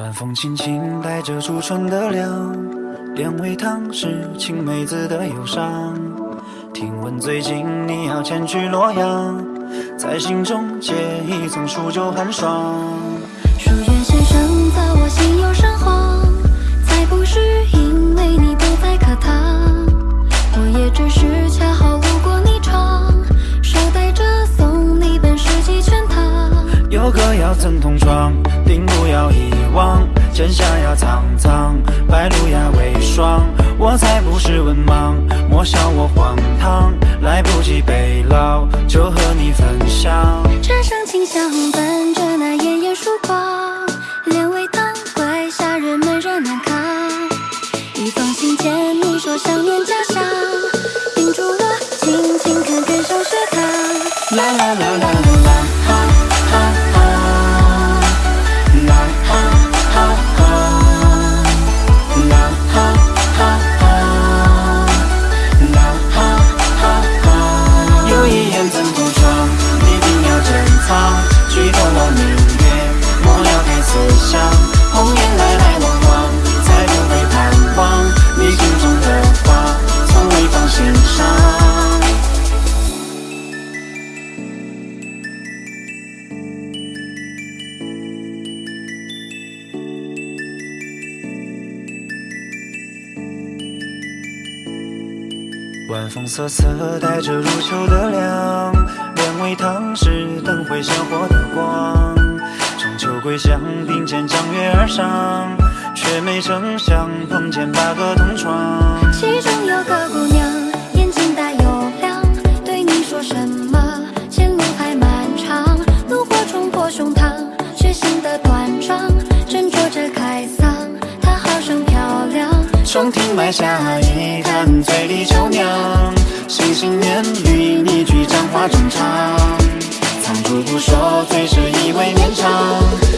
晚风轻轻带着初春的凉，两味汤是青梅子的忧伤。听闻最近你要前去洛阳，在心中结一层数九寒霜。书院先生在我心有神慌，才不是有歌要曾同窗，定不要遗忘，剑下要苍苍，白露呀为霜。我才不是文盲，莫笑我荒唐，来不及背牢，就和你分享。枕上清香伴着那炎炎曙光，两味汤怪夏日闷热难扛。一封信笺，你说想念家乡，叮嘱我勤勤恳恳上学堂。啦啦啦啦晚风瑟瑟，带着入秋的凉。两味汤是灯会鲜活的光。中秋归乡，并肩江月而上，却没成想碰见八个同窗。其中有个姑娘，亭外下一坛醉里酒酿，心心念念一句讲话正常。藏住不说，最是意味绵长。